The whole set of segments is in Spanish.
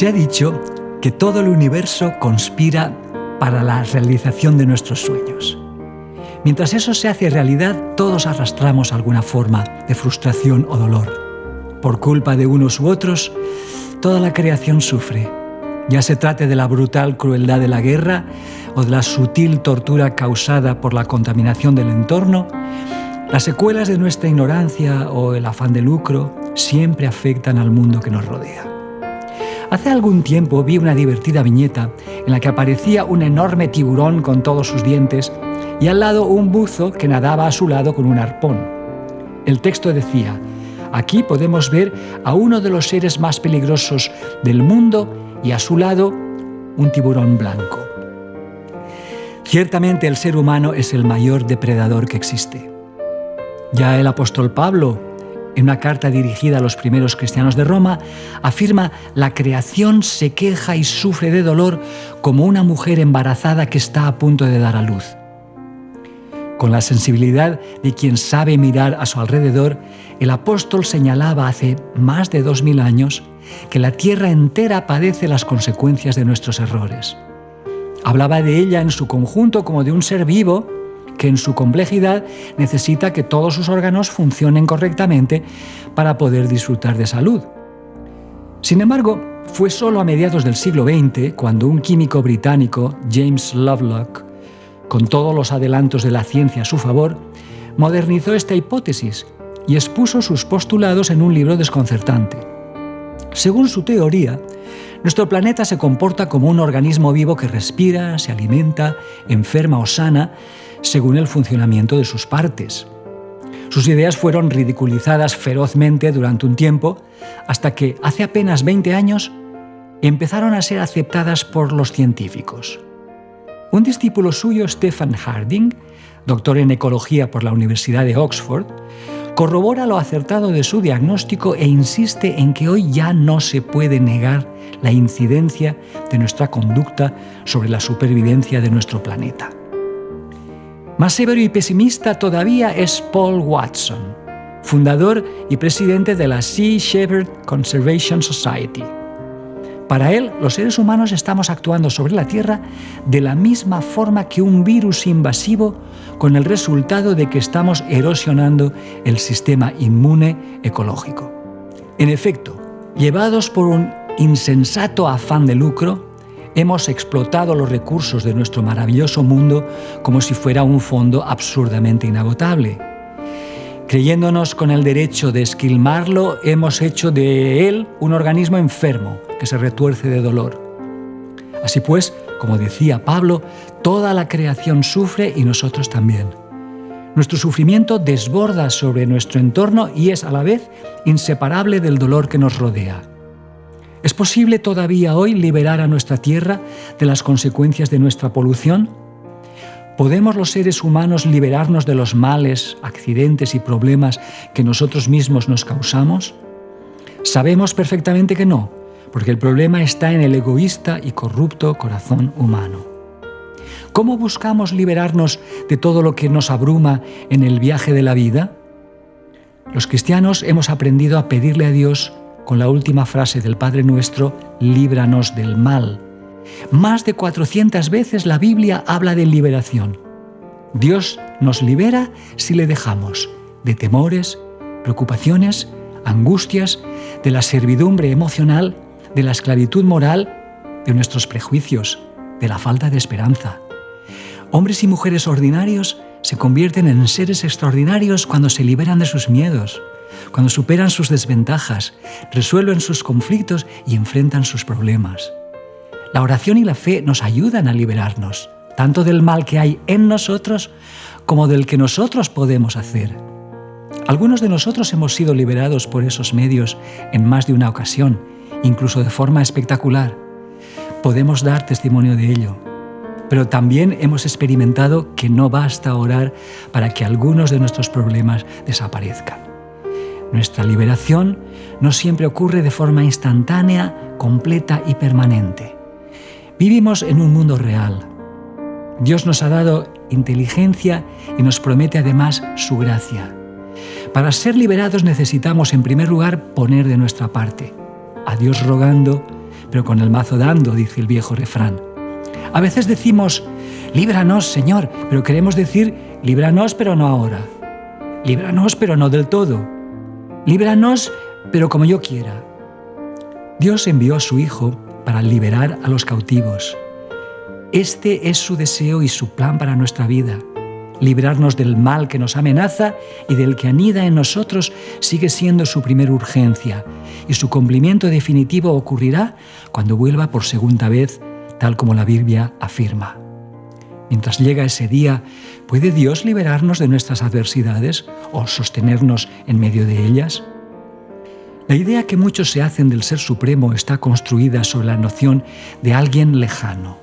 Se ha dicho que todo el universo conspira para la realización de nuestros sueños. Mientras eso se hace realidad, todos arrastramos alguna forma de frustración o dolor. Por culpa de unos u otros, toda la creación sufre. Ya se trate de la brutal crueldad de la guerra o de la sutil tortura causada por la contaminación del entorno, las secuelas de nuestra ignorancia o el afán de lucro siempre afectan al mundo que nos rodea. Hace algún tiempo vi una divertida viñeta en la que aparecía un enorme tiburón con todos sus dientes y al lado un buzo que nadaba a su lado con un arpón. El texto decía, aquí podemos ver a uno de los seres más peligrosos del mundo y a su lado un tiburón blanco. Ciertamente el ser humano es el mayor depredador que existe. Ya el apóstol Pablo, en una carta dirigida a los primeros cristianos de Roma, afirma la creación se queja y sufre de dolor como una mujer embarazada que está a punto de dar a luz. Con la sensibilidad de quien sabe mirar a su alrededor, el apóstol señalaba hace más de dos mil años que la tierra entera padece las consecuencias de nuestros errores. Hablaba de ella en su conjunto como de un ser vivo que en su complejidad necesita que todos sus órganos funcionen correctamente para poder disfrutar de salud. Sin embargo, fue solo a mediados del siglo XX cuando un químico británico, James Lovelock, con todos los adelantos de la ciencia a su favor, modernizó esta hipótesis y expuso sus postulados en un libro desconcertante. Según su teoría, nuestro planeta se comporta como un organismo vivo que respira, se alimenta, enferma o sana según el funcionamiento de sus partes. Sus ideas fueron ridiculizadas ferozmente durante un tiempo, hasta que, hace apenas 20 años, empezaron a ser aceptadas por los científicos. Un discípulo suyo, Stephen Harding, doctor en ecología por la Universidad de Oxford, corrobora lo acertado de su diagnóstico e insiste en que hoy ya no se puede negar la incidencia de nuestra conducta sobre la supervivencia de nuestro planeta. Más severo y pesimista todavía es Paul Watson, fundador y presidente de la Sea Shepherd Conservation Society. Para él, los seres humanos estamos actuando sobre la Tierra de la misma forma que un virus invasivo, con el resultado de que estamos erosionando el sistema inmune ecológico. En efecto, llevados por un insensato afán de lucro, hemos explotado los recursos de nuestro maravilloso mundo como si fuera un fondo absurdamente inagotable. Creyéndonos con el derecho de esquilmarlo, hemos hecho de él un organismo enfermo que se retuerce de dolor. Así pues, como decía Pablo, toda la creación sufre y nosotros también. Nuestro sufrimiento desborda sobre nuestro entorno y es a la vez inseparable del dolor que nos rodea. ¿Es posible todavía hoy liberar a nuestra tierra de las consecuencias de nuestra polución? ¿Podemos los seres humanos liberarnos de los males, accidentes y problemas que nosotros mismos nos causamos? Sabemos perfectamente que no, porque el problema está en el egoísta y corrupto corazón humano. ¿Cómo buscamos liberarnos de todo lo que nos abruma en el viaje de la vida? Los cristianos hemos aprendido a pedirle a Dios con la última frase del Padre Nuestro, líbranos del mal, más de 400 veces la Biblia habla de liberación. Dios nos libera si le dejamos de temores, preocupaciones, angustias, de la servidumbre emocional, de la esclavitud moral, de nuestros prejuicios, de la falta de esperanza. Hombres y mujeres ordinarios se convierten en seres extraordinarios cuando se liberan de sus miedos, cuando superan sus desventajas, resuelven sus conflictos y enfrentan sus problemas. La oración y la fe nos ayudan a liberarnos, tanto del mal que hay en nosotros como del que nosotros podemos hacer. Algunos de nosotros hemos sido liberados por esos medios en más de una ocasión, incluso de forma espectacular. Podemos dar testimonio de ello. Pero también hemos experimentado que no basta orar para que algunos de nuestros problemas desaparezcan. Nuestra liberación no siempre ocurre de forma instantánea, completa y permanente. Vivimos en un mundo real. Dios nos ha dado inteligencia y nos promete además su gracia. Para ser liberados necesitamos en primer lugar poner de nuestra parte, a Dios rogando, pero con el mazo dando, dice el viejo refrán. A veces decimos, líbranos, Señor, pero queremos decir, líbranos, pero no ahora. Líbranos, pero no del todo. Líbranos, pero como yo quiera. Dios envió a su Hijo para liberar a los cautivos. Este es su deseo y su plan para nuestra vida. Librarnos del mal que nos amenaza y del que anida en nosotros sigue siendo su primera urgencia, y su cumplimiento definitivo ocurrirá cuando vuelva por segunda vez, tal como la Biblia afirma. Mientras llega ese día, ¿puede Dios liberarnos de nuestras adversidades o sostenernos en medio de ellas? La idea que muchos se hacen del Ser Supremo está construida sobre la noción de alguien lejano,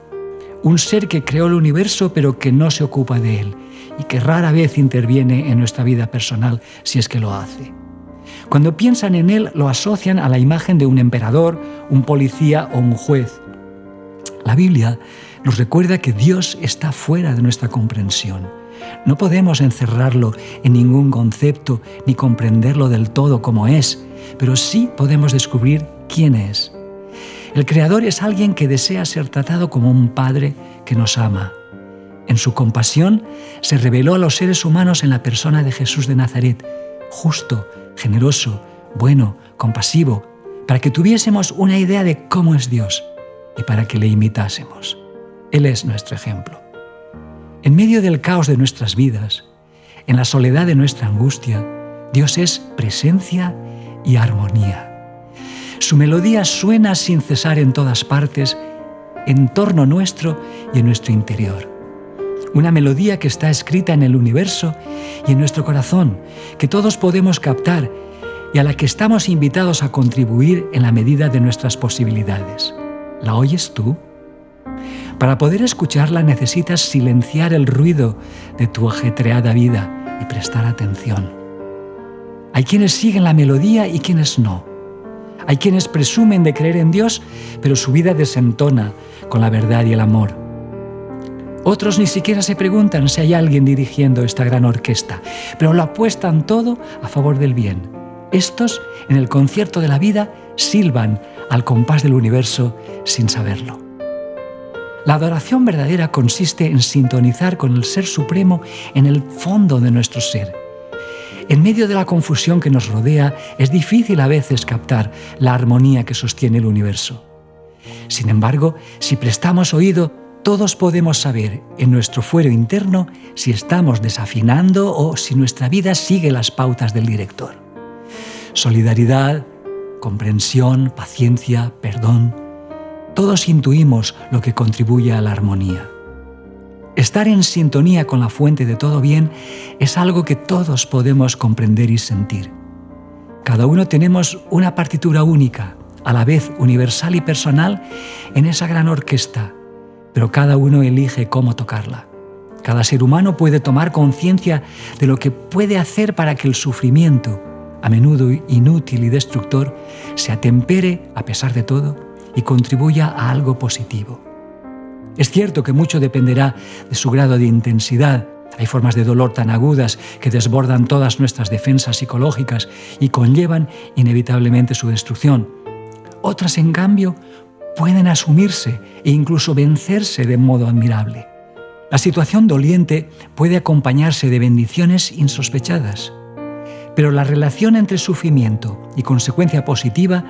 un ser que creó el universo pero que no se ocupa de él y que rara vez interviene en nuestra vida personal si es que lo hace. Cuando piensan en él lo asocian a la imagen de un emperador, un policía o un juez. La Biblia nos recuerda que Dios está fuera de nuestra comprensión. No podemos encerrarlo en ningún concepto ni comprenderlo del todo como es, pero sí podemos descubrir quién es. El Creador es alguien que desea ser tratado como un Padre que nos ama. En su compasión se reveló a los seres humanos en la persona de Jesús de Nazaret, justo, generoso, bueno, compasivo, para que tuviésemos una idea de cómo es Dios y para que le imitásemos. Él es nuestro ejemplo. En medio del caos de nuestras vidas, en la soledad de nuestra angustia, Dios es presencia y armonía. Su melodía suena sin cesar en todas partes, en torno nuestro y en nuestro interior. Una melodía que está escrita en el universo y en nuestro corazón, que todos podemos captar y a la que estamos invitados a contribuir en la medida de nuestras posibilidades. ¿La oyes tú? Para poder escucharla necesitas silenciar el ruido de tu ajetreada vida y prestar atención. Hay quienes siguen la melodía y quienes no. Hay quienes presumen de creer en Dios, pero su vida desentona con la verdad y el amor. Otros ni siquiera se preguntan si hay alguien dirigiendo esta gran orquesta, pero lo apuestan todo a favor del bien. Estos, en el concierto de la vida, silban al compás del universo sin saberlo. La adoración verdadera consiste en sintonizar con el Ser Supremo en el fondo de nuestro ser. En medio de la confusión que nos rodea, es difícil a veces captar la armonía que sostiene el universo. Sin embargo, si prestamos oído, todos podemos saber en nuestro fuero interno si estamos desafinando o si nuestra vida sigue las pautas del director. Solidaridad, comprensión, paciencia, perdón, todos intuimos lo que contribuye a la armonía. Estar en sintonía con la fuente de todo bien es algo que todos podemos comprender y sentir. Cada uno tenemos una partitura única, a la vez universal y personal, en esa gran orquesta, pero cada uno elige cómo tocarla. Cada ser humano puede tomar conciencia de lo que puede hacer para que el sufrimiento, a menudo inútil y destructor, se atempere, a pesar de todo, y contribuya a algo positivo. Es cierto que mucho dependerá de su grado de intensidad. Hay formas de dolor tan agudas que desbordan todas nuestras defensas psicológicas y conllevan inevitablemente su destrucción. Otras, en cambio, pueden asumirse e incluso vencerse de modo admirable. La situación doliente puede acompañarse de bendiciones insospechadas. Pero la relación entre sufrimiento y consecuencia positiva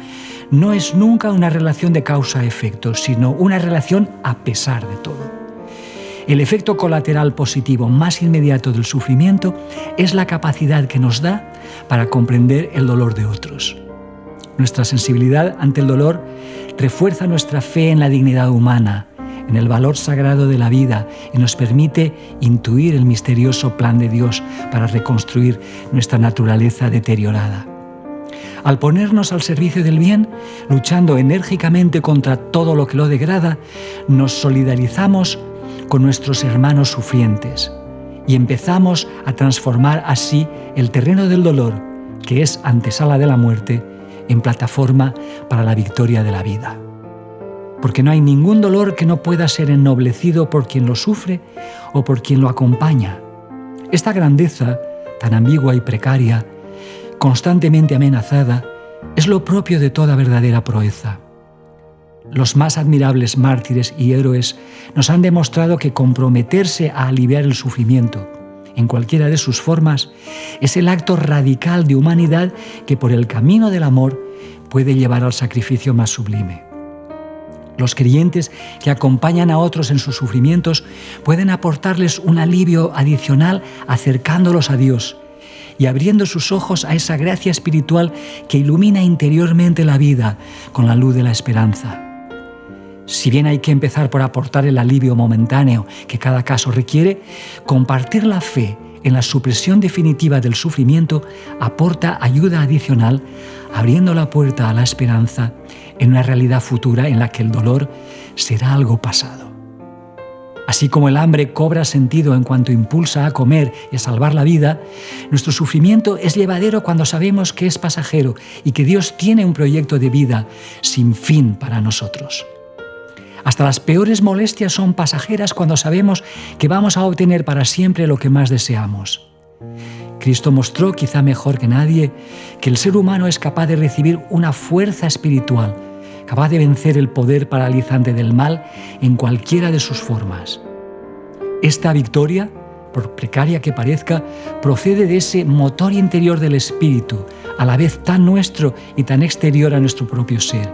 no es nunca una relación de causa-efecto, sino una relación a pesar de todo. El efecto colateral positivo más inmediato del sufrimiento es la capacidad que nos da para comprender el dolor de otros. Nuestra sensibilidad ante el dolor refuerza nuestra fe en la dignidad humana en el valor sagrado de la vida y nos permite intuir el misterioso plan de Dios para reconstruir nuestra naturaleza deteriorada. Al ponernos al servicio del bien, luchando enérgicamente contra todo lo que lo degrada, nos solidarizamos con nuestros hermanos sufrientes y empezamos a transformar así el terreno del dolor, que es antesala de la muerte, en plataforma para la victoria de la vida porque no hay ningún dolor que no pueda ser ennoblecido por quien lo sufre o por quien lo acompaña. Esta grandeza, tan ambigua y precaria, constantemente amenazada, es lo propio de toda verdadera proeza. Los más admirables mártires y héroes nos han demostrado que comprometerse a aliviar el sufrimiento, en cualquiera de sus formas, es el acto radical de humanidad que por el camino del amor puede llevar al sacrificio más sublime. Los creyentes que acompañan a otros en sus sufrimientos pueden aportarles un alivio adicional acercándolos a Dios y abriendo sus ojos a esa gracia espiritual que ilumina interiormente la vida con la luz de la esperanza. Si bien hay que empezar por aportar el alivio momentáneo que cada caso requiere, compartir la fe en la supresión definitiva del sufrimiento aporta ayuda adicional, abriendo la puerta a la esperanza en una realidad futura en la que el dolor será algo pasado. Así como el hambre cobra sentido en cuanto impulsa a comer y a salvar la vida, nuestro sufrimiento es llevadero cuando sabemos que es pasajero y que Dios tiene un proyecto de vida sin fin para nosotros. Hasta las peores molestias son pasajeras cuando sabemos que vamos a obtener para siempre lo que más deseamos. Cristo mostró, quizá mejor que nadie, que el ser humano es capaz de recibir una fuerza espiritual, capaz de vencer el poder paralizante del mal en cualquiera de sus formas. Esta victoria, por precaria que parezca, procede de ese motor interior del espíritu, a la vez tan nuestro y tan exterior a nuestro propio ser.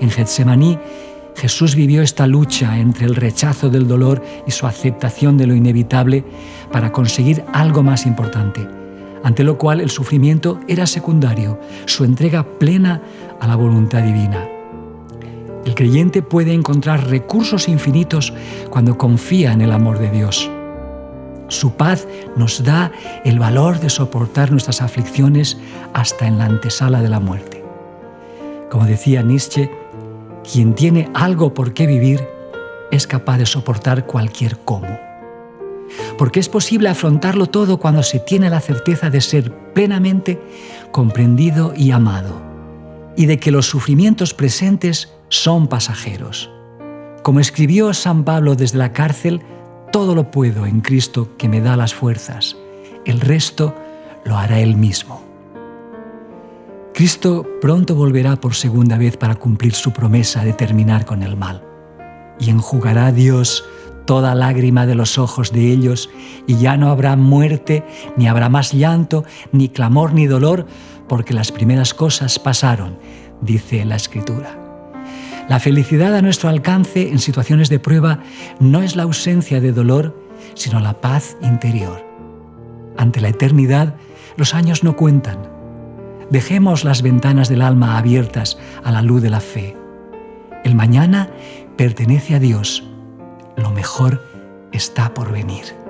En Getsemaní, Jesús vivió esta lucha entre el rechazo del dolor y su aceptación de lo inevitable para conseguir algo más importante, ante lo cual el sufrimiento era secundario, su entrega plena a la voluntad divina. El creyente puede encontrar recursos infinitos cuando confía en el amor de Dios. Su paz nos da el valor de soportar nuestras aflicciones hasta en la antesala de la muerte. Como decía Nietzsche, quien tiene algo por qué vivir es capaz de soportar cualquier cómo. Porque es posible afrontarlo todo cuando se tiene la certeza de ser plenamente comprendido y amado, y de que los sufrimientos presentes son pasajeros. Como escribió San Pablo desde la cárcel, todo lo puedo en Cristo que me da las fuerzas, el resto lo hará Él mismo. Cristo pronto volverá por segunda vez para cumplir su promesa de terminar con el mal. Y enjugará Dios toda lágrima de los ojos de ellos, y ya no habrá muerte, ni habrá más llanto, ni clamor, ni dolor, porque las primeras cosas pasaron, dice la Escritura. La felicidad a nuestro alcance en situaciones de prueba no es la ausencia de dolor, sino la paz interior. Ante la eternidad, los años no cuentan Dejemos las ventanas del alma abiertas a la luz de la fe. El mañana pertenece a Dios. Lo mejor está por venir.